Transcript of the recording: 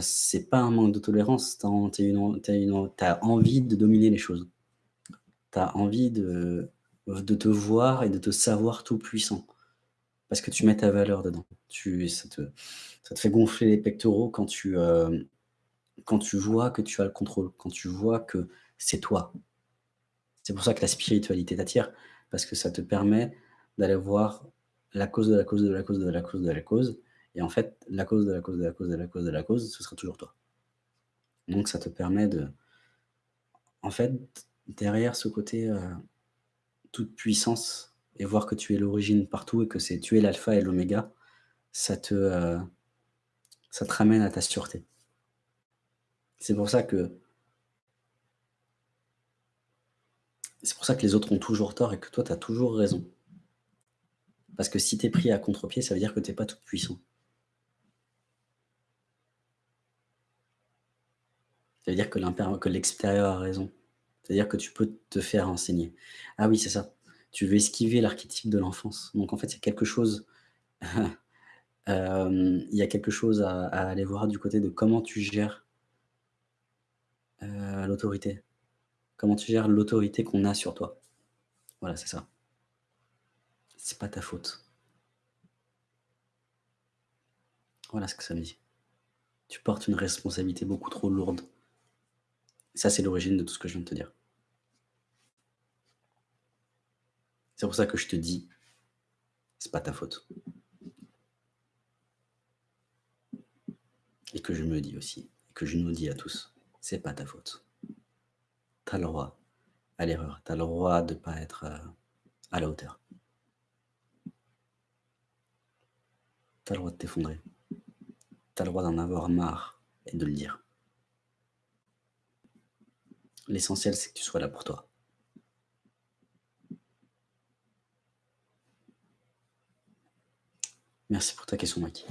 c'est pas un manque de tolérance, tu as envie de dominer les choses. Tu as envie de de te voir et de te savoir tout puissant. Parce que tu mets ta valeur dedans. Tu ça te ça te fait gonfler les pectoraux quand tu, heu, quand tu vois que tu as le contrôle, quand tu vois que c'est toi. C'est pour ça que la spiritualité t'attire, parce que ça te permet d'aller voir la cause de la cause de la cause de la cause de la cause et en fait, la cause de la cause de la cause de la cause de la cause, ce sera toujours toi. Donc ça te permet de en fait, derrière ce côté, heu, toute puissance et voir que tu es l'origine partout et que c'est tu es l'alpha et l'oméga, ça te, heu, ça te ramène à ta sûreté. C'est pour ça que c'est pour ça que les autres ont toujours tort et que toi, tu as toujours raison. Parce que si tu es pris à contre-pied, ça veut dire que tu es pas tout puissant. Ça veut dire que l'extérieur a raison. C'est-à-dire que tu peux te faire enseigner. Ah oui, c'est ça. Tu veux esquiver l'archétype de l'enfance. Donc en fait, il y a quelque chose, hem, il y a quelque chose à aller voir du côté de comment tu gères heu, l'autorité. Comment tu gères l'autorité qu'on a sur toi. Voilà, c'est ça. C'est pas ta faute. Voilà ce que ça me dit. Tu portes une responsabilité beaucoup trop lourde. Ça, c'est l'origine de tout ce que je viens de te dire. C'est pour ça que je te dis, c'est pas ta faute. Et que je me dis aussi, que je nous dis à tous, c'est pas ta faute. Tu as le droit à l'erreur, tu as le droit de pas être, heu, à la hauteur. Tu as le droit de t'effondrer. Tu as le droit d'en avoir marre et de le dire. L'essentiel, c'est que tu sois là pour toi. Merci pour ta question, Maki.